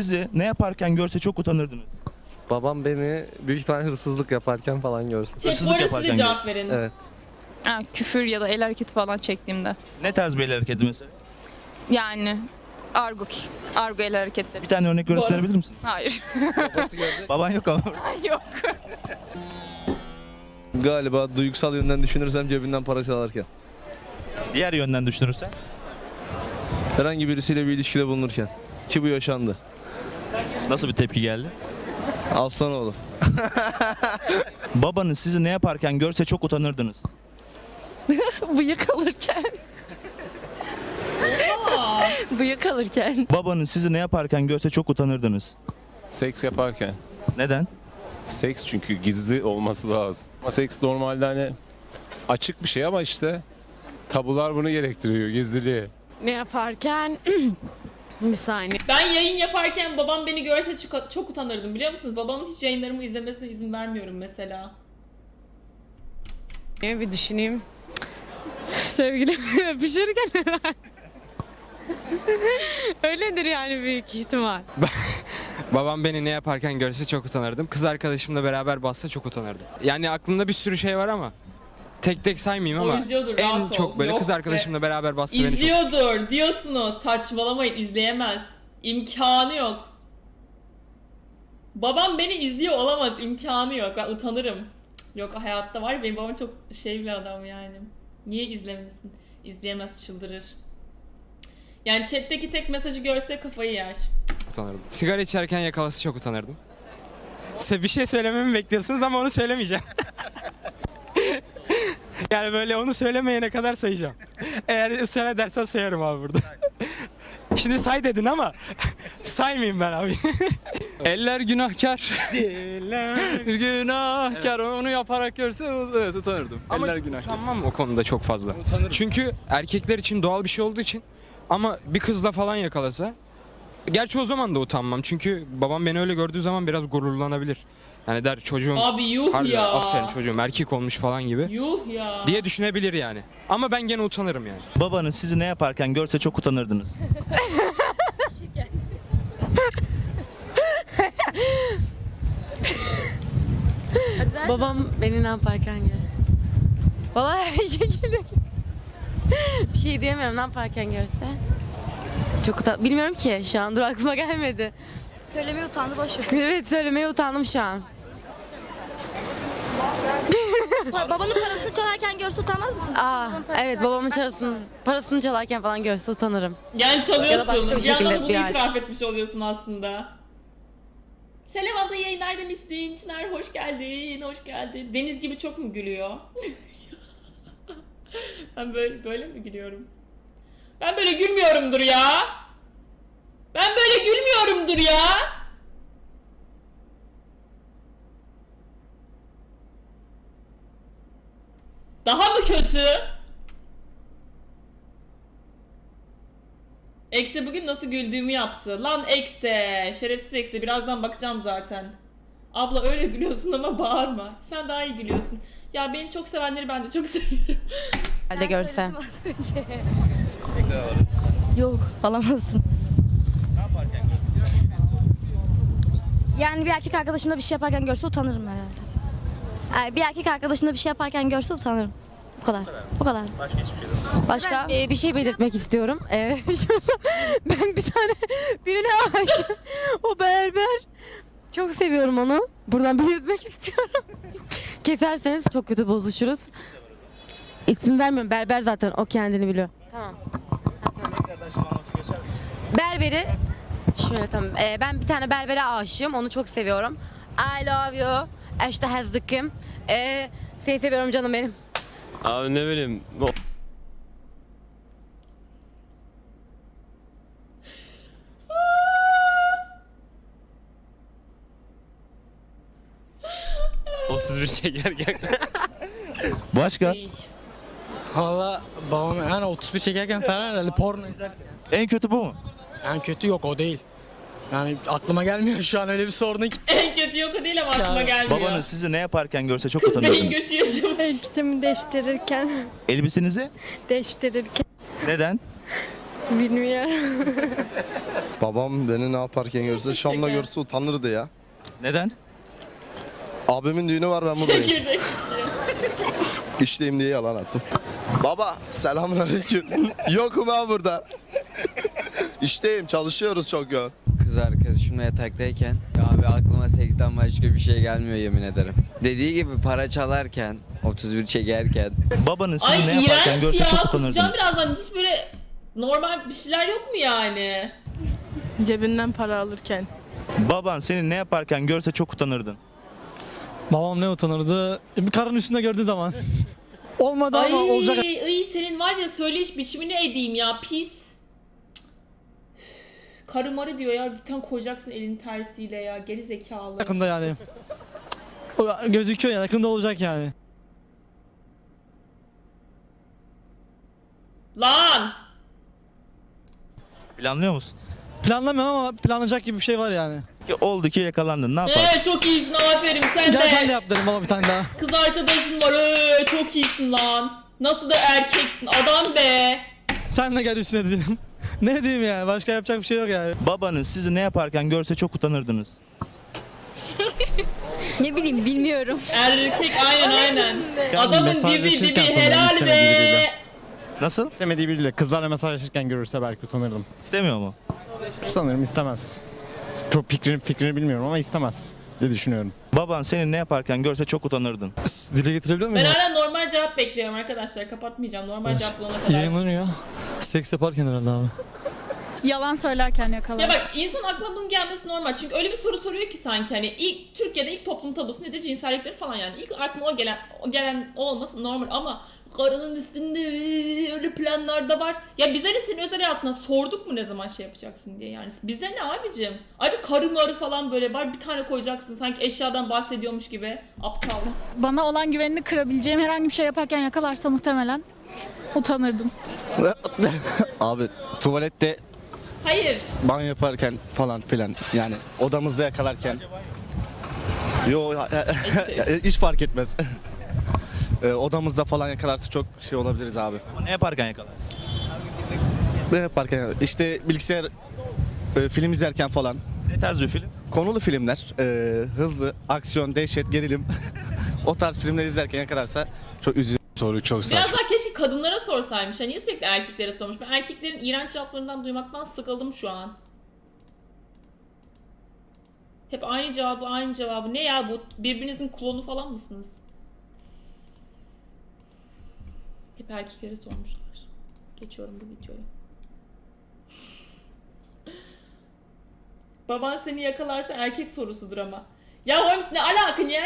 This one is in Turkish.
Sizi ne yaparken görse çok utanırdınız. Babam beni büyük ihtimalle hırsızlık yaparken falan görsün. Chat Hırsızlık bu arada siz yaparken cevap verin. Evet. Ha, küfür ya da el hareketi falan çektiğimde. Ne tarz bir el hareketi mesela? Yani argo, argo el hareketleri. Bir tane örnek gösterebilir misin? Hayır. Baban yok ama. Yok. Galiba duygusal yönden düşünürsem cebinden para çalarken. Diğer yönden düşünürsen. Herhangi birisiyle bir ilişkide bulunurken. Ki bu yaşandı. Nasıl bir tepki geldi? Aslanoğlu. Babanız sizi ne yaparken görse çok utanırdınız. Bıyık alırken. Bıyık alırken. Babanız sizi ne yaparken görse çok utanırdınız. Seks yaparken. Neden? Seks çünkü gizli olması lazım. Ama seks normalde hani açık bir şey ama işte tabular bunu gerektiriyor gizliliği. Ne yaparken? bir saniye. Ben yayın yaparken babam beni görse çok, çok utanırdım biliyor musunuz? Babamın hiç yayınlarımı izlemesine izin vermiyorum mesela. Bir düşüneyim. Sevgilimle öpüşürken herhalde. Öyledir yani büyük ihtimal. Babam beni ne yaparken görse çok utanırdım. Kız arkadaşımla beraber bassa çok utanırdım. Yani aklımda bir sürü şey var ama tek tek saymayayım O ama izliyordur, en rahat ol. çok böyle Yok kız be. arkadaşımla beraber bassa beni çok İzliyordur diyorsunuz. Saçmalamayın izleyemez. İmkanı yok. Babam beni izliyor olamaz. imkanı yok. Ben utanırım. Cık, Yok hayatta var ya benim babam çok şey bir adam yani. Niye izlemesin? İzleyemez çıldırır. Yani chatteki tek mesajı görse kafayı yer. utanırdım. Sigara içerken yakalası çok utanırdım. Size bir şey söylememi bekliyorsunuz ama onu söylemeyeceğim. yani böyle onu söylemeyene kadar sayacağım. Eğer ısrar edersen sayarım abi burada. Şimdi say dedin ama saymayayım ben abi. Eller günahkar. Eller günahkar. Onu yaparak görse evet utanırdım. Ama Eller günahkar. utanmam o konuda çok fazla. Çünkü erkekler için doğal bir şey olduğu için ama bir kızla falan yakalasa Gerçi o zaman da utanmam çünkü babam beni öyle gördüğü zaman biraz gururlanabilir. Yani der çocuğum Abi yuh harbiden ya. aferin çocuğum erkek olmuş falan gibi Yuh ya. diye düşünebilir yani. Ama ben gene utanırım yani. Babanız sizi ne yaparken görse çok utanırdınız. Babam beni ne yaparken gör. Vallahi her şekilde. bir şey diyemiyorum ne yaparken görse. Çok utan... Bilmiyorum ki şu an dur aklıma gelmedi. Söylemeye utandı boş ver. Evet söylemeye utandım şu an. Babanın parasını çalarken görse utanmaz mısın? Aa parasını evet çalarken babamın parasını, parasını çalarken falan görse utanırım. Yani çalıyorsun. Ya da başka bir bir yandan da şekilde bunu bir ay- itiraf etmiş oluyorsun aslında. Selam abla yayınlar demişsin. Çınar hoş geldin, hoş geldin. Deniz gibi çok mu gülüyor? ben böyle, böyle mi gülüyorum? Ben böyle gülmüyorumdur ya. Ben böyle gülmüyorumdur ya. Daha mı kötü? Ekse bugün nasıl güldüğümü yaptı. Lan Ekse, şerefsiz Ekse. Birazdan bakacağım zaten. Abla öyle gülüyorsun ama bağırma. Sen daha iyi gülüyorsun. Ya beni çok sevenleri ben de çok seviyorum. Halde görse. Yok alamazsın. Yani bir erkek arkadaşımla bir şey yaparken görse utanırım herhalde. Yani bir erkek arkadaşımla bir şey yaparken görse utanırım. Bu kadar. Bu kadar. Başka hiçbir şey Başka? Ee, bir şey belirtmek istiyorum. Ee, ben bir tane birine aşığım. O berber. Çok seviyorum onu. Buradan belirtmek istiyorum. Keserseniz çok kötü bozuşuruz. İsim vermiyorum. Berber zaten. O kendini biliyor. Tamam. Berberi şöyle tamam. Ee, ben bir tane berbere aşığım. Onu çok seviyorum. I love you. İşte hazdıkım. Ee, seni seviyorum canım benim. Abi ne bileyim o- Başka? Valla babam yani 31 çekerken falan herhalde porno izlerken. En kötü bu mu? En kötü yok o değil. Yani aklıma gelmiyor şu an öyle bir sorun ki. en kötü yok o değil ama aklıma gelmiyor. Babanız sizi ne yaparken görse çok Kız beyin utanırdınız. göçü yaşamış. Elbisemi değiştirirken, Elbisenizi? değiştirirken Neden? bilmiyorum. Babam beni ne yaparken görse Şam'da görse utanırdı ya. Neden? Abimin düğünü var ben buradayım. Çekirdek. İşteyim diye yalan attım. Baba selamünaleyküm. Yokum ha burada. İşteyim çalışıyoruz çok yoğun. Kız arkadaşımla yataktayken abi aklıma seksten başka bir şey gelmiyor yemin ederim. Dediği gibi para çalarken 31 çekerken Babanın sizi Ay ne yaparken iğrenç görse ya. çok Kusacağım utanırdınız. birazdan. Hiç böyle normal bir şeyler yok mu yani? Cebinden para alırken. Baban seni ne yaparken görse çok utanırdın. Babam ne utanırdı? Bir karın üstünde gördüğü zaman. Olmadı Ay, ama olacak. ay senin var ya söyleyiş biçimini edeyim ya pis. Karı marı diyor ya bir tane koyacaksın elin tersiyle ya geri zekalı. Yakında yani. O Gözüküyor yani yakında olacak yani. Lan! Planlıyor musun? Planlamıyorum ama planlanacak gibi bir şey var yani. Ki oldu ki yakalandın ne yaparsın? Ee, çok iyisin aferin sen Gel sen de de. yap baba bir tane daha. Kız arkadaşın var ee, çok iyisin lan. Nasıl da erkeksin adam be. Sen de gel üstüne dedim. ne diyeyim yani başka yapacak bir şey yok yani. Babanız sizi ne yaparken görse çok utanırdınız. Ne bileyim bilmiyorum. Erkek aynen aynen. Adamın dibi mesajlaşırken dibi sanırım helal istemediği be. biriyle. Nasıl? İstemediği biriyle kızlarla mesajlaşırken görürse belki utanırdım. İstemiyor mu? Sanırım istemez. Çok fikrini, fikrini bilmiyorum ama istemez diye düşünüyorum. Baban seni ne yaparken görse çok utanırdın. Dile getirebiliyor Ben hala normal cevap bekliyorum arkadaşlar. Kapatmayacağım. Normal cevap bulana kadar. Yayınlanıyor. Seks yaparken herhalde abi. Yalan söylerken yakalar. Ya bak insan aklına bunun gelmesi normal. Çünkü öyle bir soru soruyor ki sanki hani ilk Türkiye'de ilk toplum tabusu nedir? Cinselliktir falan yani. İlk aklına o gelen o gelen o olması normal ama karının üstünde öyle planlar da var. Ya bize ne senin özel hayatına sorduk mu ne zaman şey yapacaksın diye yani. Bize ne abicim? Ayrıca karı marı falan böyle var bir tane koyacaksın sanki eşyadan bahsediyormuş gibi. Aptal. Bana olan güvenini kırabileceğim herhangi bir şey yaparken yakalarsa muhtemelen utanırdım. Abi tuvalette Hayır. banyo yaparken falan filan yani odamızda yakalarken. Yo hiç fark etmez. Ee, odamızda falan yakalarsa çok şey olabiliriz abi. Ne yaparken yakalarsın? Ne yaparken işte bilgisayar e, film izlerken falan Ne tarz bir film? konulu filmler e, hızlı aksiyon dehşet gerilim o tarz filmler izlerken yakalarsa çok üzücü. Soru çok Biraz daha keşke kadınlara sorsaymış. Ya niye sürekli erkeklere sormuş? Ben erkeklerin iğrenç cevaplarından duymaktan sıkıldım şu an. Hep aynı cevabı aynı cevabı. Ne ya bu? Birbirinizin klonu falan mısınız? Hep erkeklere sormuşlar. Geçiyorum bu videoyu. Baban seni yakalarsa erkek sorusudur ama. Ya Holmes ne alaka? Niye